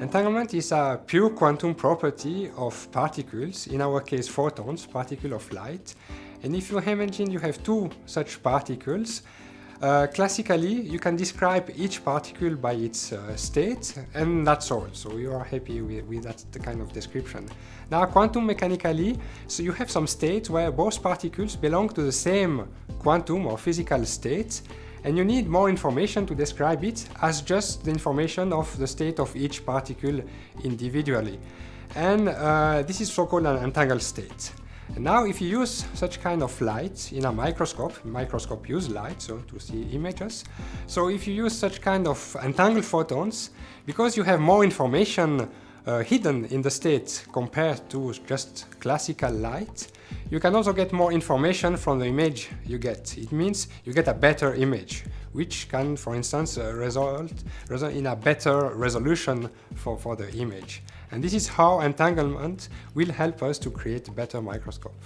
Entanglement is a pure quantum property of particles, in our case photons, particle of light. And if you imagine you have two such particles, uh, classically you can describe each particle by its uh, state and that's all. So you are happy with, with that kind of description. Now quantum mechanically, so you have some states where both particles belong to the same quantum or physical state and you need more information to describe it as just the information of the state of each particle individually. And uh, this is so-called an entangled state. And now if you use such kind of light in a microscope, microscope use light so to see images, so if you use such kind of entangled photons, because you have more information uh, hidden in the state compared to just classical light, you can also get more information from the image you get. It means you get a better image, which can, for instance, uh, result, result in a better resolution for, for the image. And this is how entanglement will help us to create a better microscope.